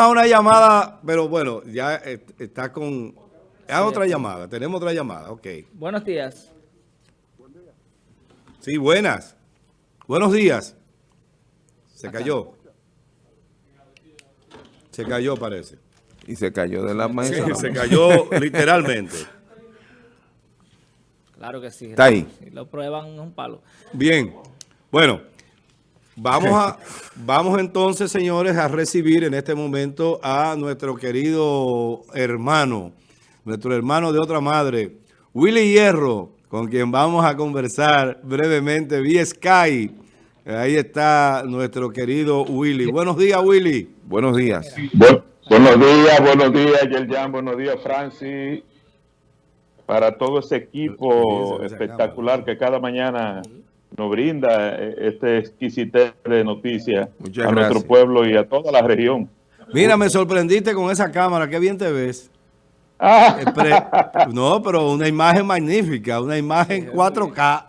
a una llamada, pero bueno, ya está con... A otra llamada, tenemos otra llamada, ok. Buenos días. Sí, buenas. Buenos días. Se cayó. Se cayó, parece. Y se cayó de la mesa. Sí, se cayó literalmente. Claro que sí. Está ahí. Si lo prueban un palo. Bien. Bueno, Vamos, a, vamos entonces, señores, a recibir en este momento a nuestro querido hermano, nuestro hermano de otra madre, Willy Hierro, con quien vamos a conversar brevemente vía Sky. Ahí está nuestro querido Willy. Buenos días, Willy. Buenos días. buenos días, buenos días, Yerjan. Buenos días, Francis. Para todo ese equipo espectacular que cada mañana nos brinda eh, este exquisite de noticias a nuestro pueblo y a toda la región. Mira, me sorprendiste con esa cámara, qué bien te ves. Ah. No, pero una imagen magnífica, una imagen 4K.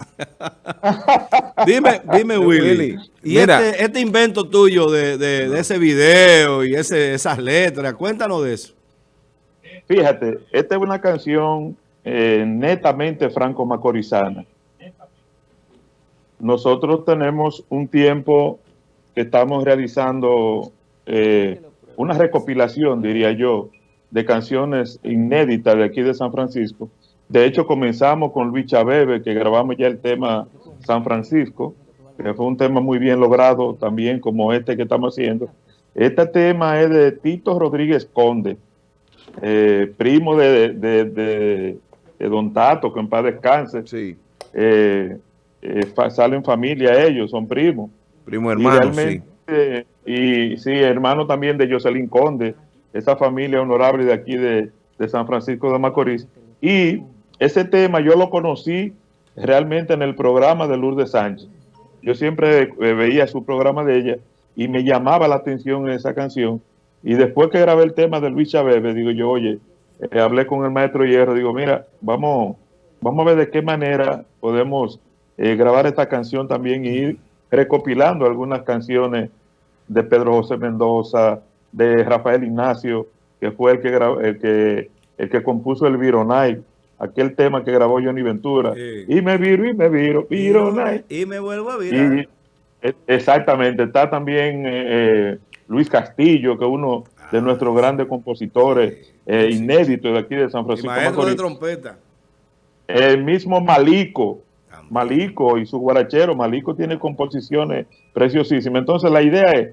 dime, dime Willy, y este, este, invento tuyo de, ese video y ese, esas letras, cuéntanos de eso. Fíjate, esta es una canción eh, netamente franco-macorizana nosotros tenemos un tiempo que estamos realizando eh, una recopilación, diría yo, de canciones inéditas de aquí de San Francisco. De hecho, comenzamos con Luis Chabebe, que grabamos ya el tema San Francisco, que fue un tema muy bien logrado también, como este que estamos haciendo. Este tema es de Tito Rodríguez Conde, eh, primo de, Don Tato, que en paz descanse. Sí. Eh, eh, salen familia ellos, son primos. Primo hermano, sí. Y sí, hermano también de Jocelyn Conde, esa familia honorable de aquí de, San Francisco de Macorís. Y ese tema yo lo conocí realmente en el programa de Lourdes Sánchez. Yo siempre eh, veía su programa de ella y me llamaba la atención esa canción. Y después que grabé el tema de Luis Chávez, digo yo, oye, eh, hablé con el maestro Hierro, digo, mira, vamos, vamos a ver de qué manera podemos eh, grabar esta canción también y ir recopilando algunas canciones de Pedro José Mendoza, de Rafael Ignacio, que fue el que, el que, el que compuso el Vironay, aquel tema que grabó Johnny Ventura. Y me viro, y me viro, Vironay. Y me vuelvo a virar. E, exactamente, está también eh, eh, Luis Castillo, que es uno de nuestros grandes compositores inéditos de aquí de San Francisco. maestro de trompeta. El mismo Malico, Malico y su guarachero. Malico tiene composiciones preciosísimas. Entonces la idea es,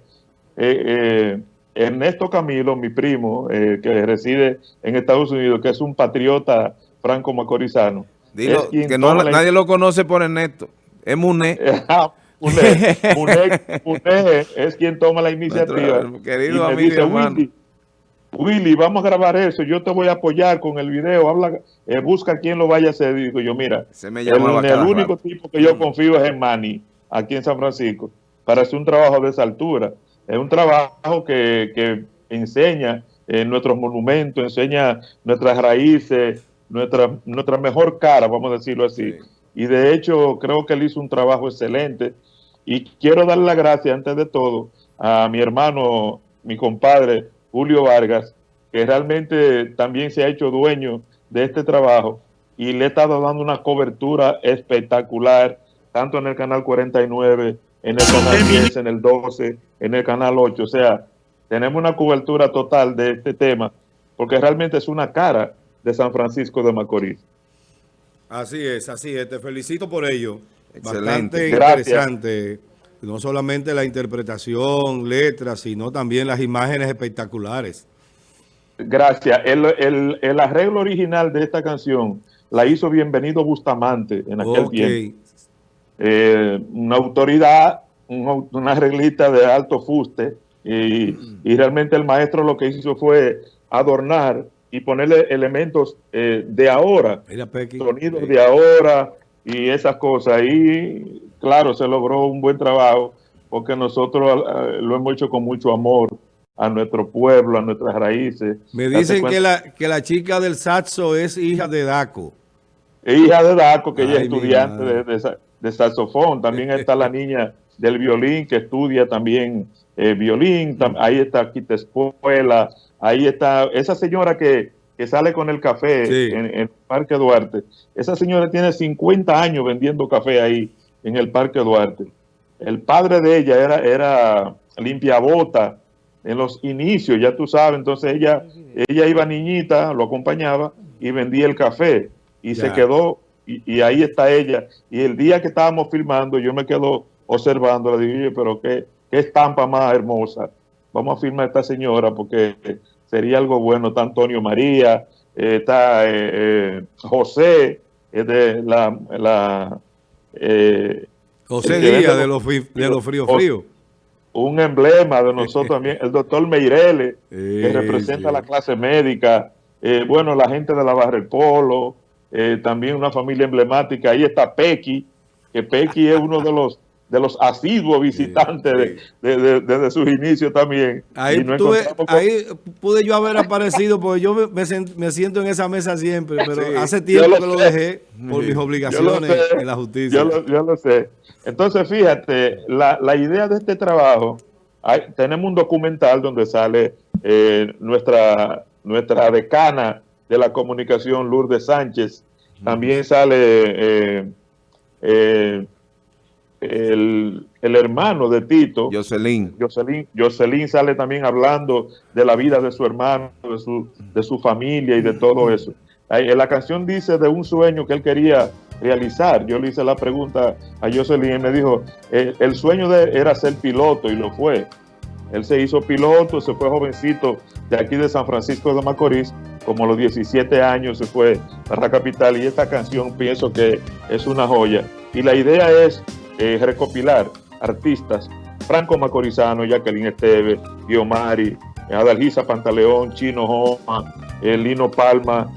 eh, eh, Ernesto Camilo, mi primo, eh, que reside en Estados Unidos, que es un patriota franco-macorizano. Dilo, que no, nadie lo conoce por Ernesto. Es Muné. Ah, Muné, es quien toma la iniciativa. querido amigo Willy, vamos a grabar eso, yo te voy a apoyar con el video, habla, eh, busca quien lo vaya a hacer. Digo yo, mira, Se me el, el único tipo que yo confío es en Manny, aquí en San Francisco, para hacer un trabajo de esa altura. Es un trabajo que, enseña eh, nuestros monumentos, enseña nuestras raíces, nuestra, nuestra mejor cara, vamos a decirlo así. Y de hecho, creo que él hizo un trabajo excelente. Y quiero darle las gracias, antes de todo, a mi hermano, mi compadre, Julio Vargas, que realmente también se ha hecho dueño de este trabajo y le ha estado dando una cobertura espectacular, tanto en el canal 49, en el canal 10, en el 12, en el canal 8. O sea, tenemos una cobertura total de este tema, porque realmente es una cara de San Francisco de Macorís. Así es, así es. Te felicito por ello. Excelente. Bastante interesante no solamente la interpretación, letras, sino también las imágenes espectaculares. Gracias. El, arreglo original de esta canción la hizo Bienvenido Bustamante en aquel tiempo. Eh, una autoridad, una arreglista de alto fuste, y, realmente el maestro lo que hizo fue adornar y ponerle elementos eh, de ahora, sonidos de ahora y esas cosas. Y claro, se logró un buen trabajo porque nosotros eh, lo hemos hecho con mucho amor a nuestro pueblo, a nuestras raíces. Me dicen que la, que la chica del saxo es hija de Daco. hija de Daco, que ella es estudiante de, saxofón. También está la niña del violín que estudia también eh, violín, tam- ahí está Quita Espuela, ahí está esa señora que, que sale con el café Sí. en, en el Parque Duarte. Esa señora tiene 50 años vendiendo café ahí en el Parque Duarte. El padre de ella era, era limpiabota en los inicios, ya tú sabes, entonces ella, ella iba niñita, lo acompañaba y vendía el café y Ya. se quedó y, y ahí está ella. Y el día que estábamos filmando, yo me quedo observando, le "Oye, pero qué, qué estampa más hermosa. Vamos a filmar a esta señora porque sería algo bueno. Está Antonio María, eh, está eh, eh, José, eh, de la... la eh, José que Díaz de los- de los fríos fríos. un emblema de nosotros también, el doctor Meireles, que Sí, representa sí. la clase médica, eh, bueno, la gente de la Polo, eh, también una familia emblemática, ahí está Pequi, que Pequi es uno de los de los asiduos visitantes de- de- de- desde sus inicios también. Ahí, tuve- ahí pude yo haber aparecido porque yo me, me siento en esa mesa siempre, pero Sí, hace tiempo lo que lo dejé por mis obligaciones sé, en la justicia. Yo lo, yo lo sé. Entonces, fíjate, la, la idea de este trabajo, hay- tenemos un documental donde sale eh, nuestra, nuestra decana de la comunicación, Lourdes Sánchez. También sale eh, eh, el, el hermano de Tito, Jocelyn. Jocelyn, Jocelyn sale también hablando de la vida de su hermano, de su, de su familia y de todo eso. La canción dice de un sueño que él quería realizar. Yo le hice la pregunta a Jocelyn y me dijo, el sueño de era ser piloto y lo fue. Él se hizo piloto, se fue jovencito de aquí de San Francisco de Macorís, como a los 17 años se fue a la capital y esta canción pienso que es una joya. Y la idea es eh, recopilar artistas, Franco Macorizano, Jacqueline Esteves, Guiomari, eh, Adalgisa Pantaleón, Chino Joma, eh, Lino Palma,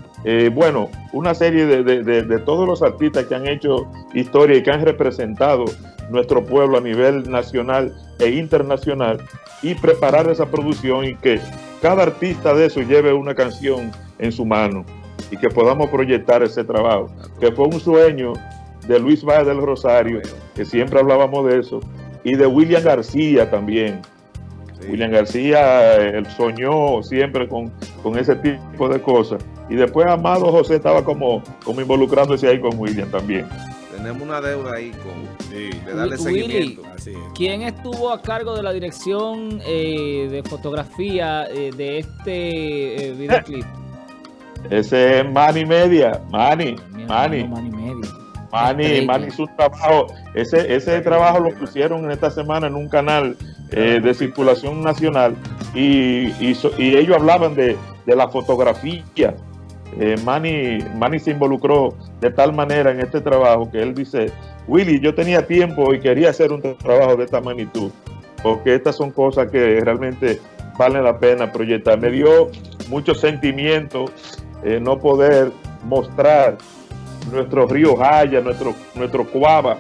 bueno, una serie de, de- de- de todos los artistas que han hecho historia y que han representado nuestro pueblo a nivel nacional e internacional y preparar esa producción y que cada artista de eso lleve una canción en su mano y que podamos proyectar ese trabajo, que fue un sueño de Luis Valle del Rosario, que siempre hablábamos de eso, y de William García también. Sí. William García eh, él soñó siempre con, con ese tipo de cosas. Y después Amado José estaba como, como involucrándose ahí con William también. Tenemos una deuda ahí con Sí, de darle Willy. seguimiento. así es. ¿Quién estuvo a cargo de la dirección eh, de fotografía eh, de este eh, videoclip? Ese es Manny Media, Manny, Mi Manny. Manny Media. Manny, Estrella. Manny hizo un trabajo, ese, ese trabajo lo pusieron en esta semana en un canal eh, de circulación nacional y, y, y ellos hablaban de, de la fotografía. Eh, Manny, Manny se involucró de tal manera en este trabajo que él dice, Willy, yo tenía tiempo y quería hacer un trabajo de esta magnitud, porque estas son cosas que realmente valen la pena proyectar. Me dio mucho sentimiento eh, no poder mostrar nuestro río Jaya, nuestro, nuestro Cuava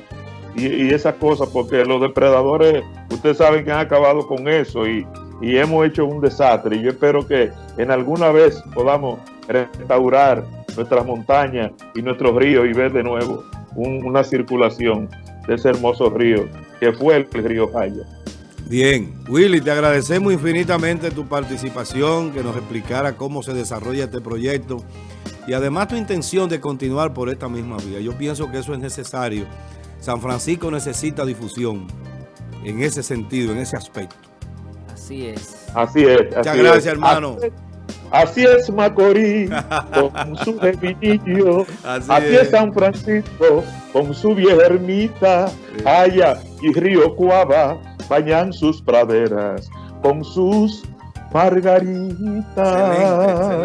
y, y esas cosas, porque los depredadores, ustedes saben que han acabado con eso y, y hemos hecho un desastre. Y yo espero que en alguna vez podamos restaurar nuestras montañas y nuestros ríos y ver de nuevo un- una circulación de ese hermoso río que fue el río Jaya. Bien, Willy, te agradecemos infinitamente tu participación, que nos explicara cómo se desarrolla este proyecto y además tu intención de continuar por esta misma vía. Yo pienso que eso es necesario. San Francisco necesita difusión en ese sentido, en ese aspecto. Así es. Así es. Muchas así gracias, es. hermano. Así, es Macorís con su gemillo. Así Así es. es San Francisco con su vieja ermita. Haya y Río Cuava bañan sus praderas con sus margaritas.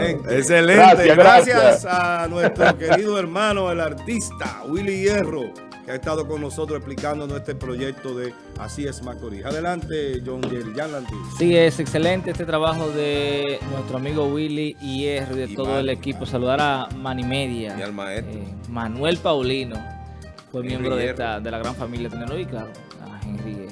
Excelente, excelente. Gracias, Gracias, gracias. a nuestro querido hermano, el artista Willy Hierro, que ha estado con nosotros explicándonos este proyecto de Así es Macorís. Adelante, John Jerry, Jan. Sí, es excelente este trabajo de nuestro amigo Willy Hierro y de Y todo Manny, el equipo. Saludar a Manny Media. Y al maestro. eh, Manuel Paulino fue Henry miembro de, esta, de la gran familia Tenero y claro, a Henry Hierro.